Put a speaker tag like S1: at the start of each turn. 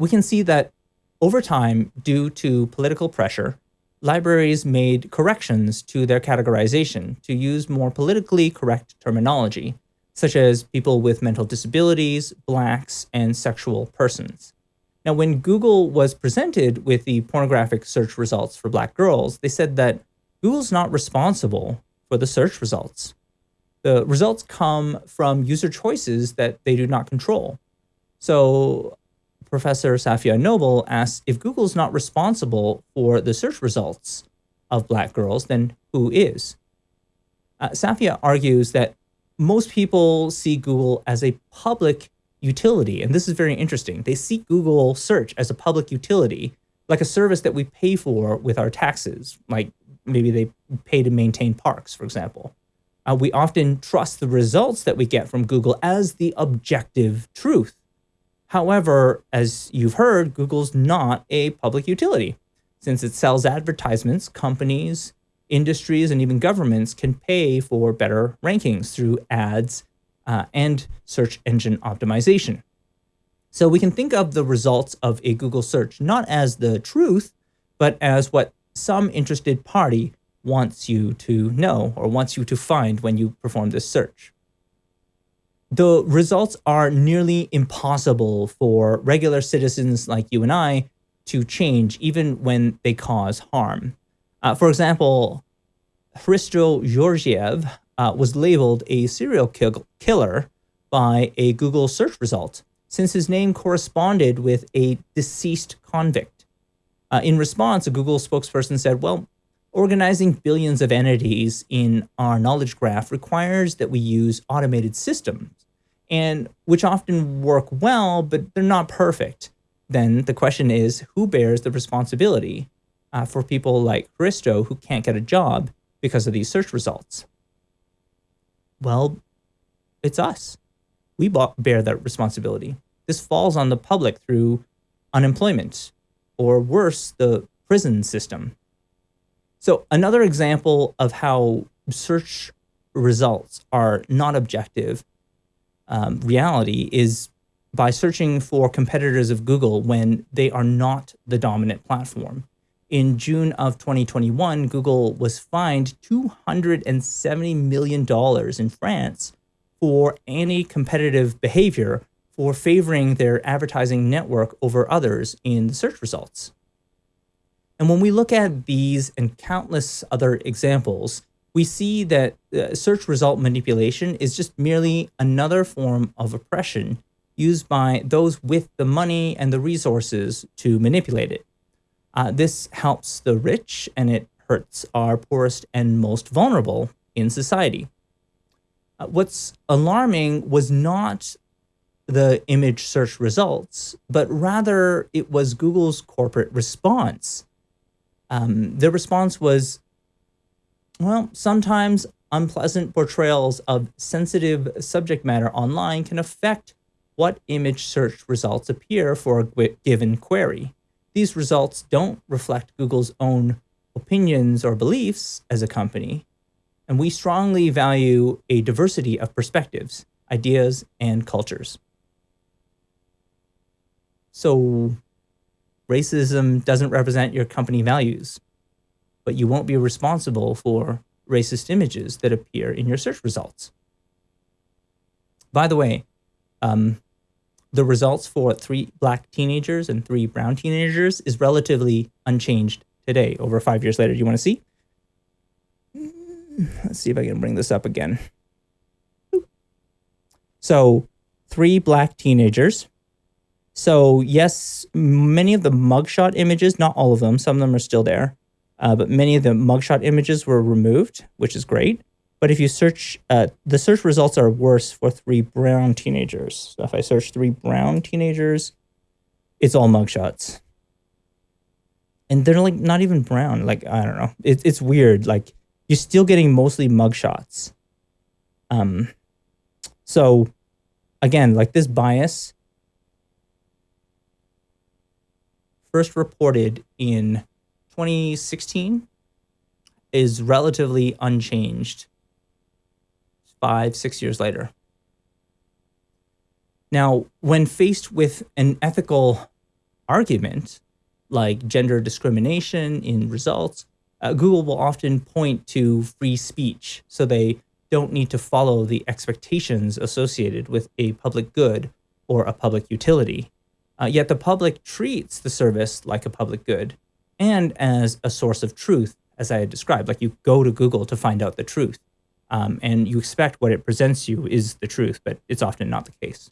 S1: we can see that over time, due to political pressure, libraries made corrections to their categorization to use more politically correct terminology, such as people with mental disabilities, blacks, and sexual persons. Now, when Google was presented with the pornographic search results for black girls, they said that Google's not responsible for the search results. The results come from user choices that they do not control. So Professor Safiya Noble asks if Google's not responsible for the search results of black girls, then who is? Uh, Safiya argues that most people see Google as a public utility, and this is very interesting. They see Google search as a public utility, like a service that we pay for with our taxes, like maybe they pay to maintain parks, for example. Uh, we often trust the results that we get from Google as the objective truth. However, as you've heard, Google's not a public utility. Since it sells advertisements, companies, industries, and even governments can pay for better rankings through ads uh, and search engine optimization. So we can think of the results of a Google search not as the truth, but as what some interested party wants you to know or wants you to find when you perform this search. The results are nearly impossible for regular citizens like you and I to change even when they cause harm. Uh, for example, Hristo Georgiev uh, was labeled a serial kill killer by a Google search result since his name corresponded with a deceased convict. Uh, in response, a Google spokesperson said, well, organizing billions of entities in our knowledge graph requires that we use automated systems, and which often work well, but they're not perfect. Then the question is, who bears the responsibility uh, for people like Christo who can't get a job because of these search results? Well, it's us. We bear that responsibility. This falls on the public through unemployment, or worse, the prison system. So another example of how search results are not objective um, reality is by searching for competitors of Google when they are not the dominant platform. In June of 2021, Google was fined $270 million in France for anti-competitive behavior for favoring their advertising network over others in the search results. And when we look at these and countless other examples, we see that uh, search result manipulation is just merely another form of oppression used by those with the money and the resources to manipulate it. Uh, this helps the rich and it hurts our poorest and most vulnerable in society. Uh, what's alarming was not the image search results, but rather it was Google's corporate response. Um, the response was, well, sometimes unpleasant portrayals of sensitive subject matter online can affect what image search results appear for a given query. These results don't reflect Google's own opinions or beliefs as a company, and we strongly value a diversity of perspectives, ideas, and cultures. So racism doesn't represent your company values, but you won't be responsible for racist images that appear in your search results. By the way, um, the results for three black teenagers and three brown teenagers is relatively unchanged today, over five years later. Do you want to see? Let's see if I can bring this up again. So three black teenagers so yes, many of the mugshot images, not all of them, some of them are still there, uh, but many of the mugshot images were removed, which is great. But if you search, uh, the search results are worse for three brown teenagers. So if I search three brown teenagers, it's all mugshots. And they're like not even brown. Like, I don't know. It, it's weird. Like you're still getting mostly mugshots. Um, so again, like this bias first reported in 2016 is relatively unchanged five, six years later. Now, when faced with an ethical argument, like gender discrimination in results, uh, Google will often point to free speech. So they don't need to follow the expectations associated with a public good or a public utility. Uh, yet the public treats the service like a public good and as a source of truth, as I had described. Like you go to Google to find out the truth, um, and you expect what it presents you is the truth, but it's often not the case.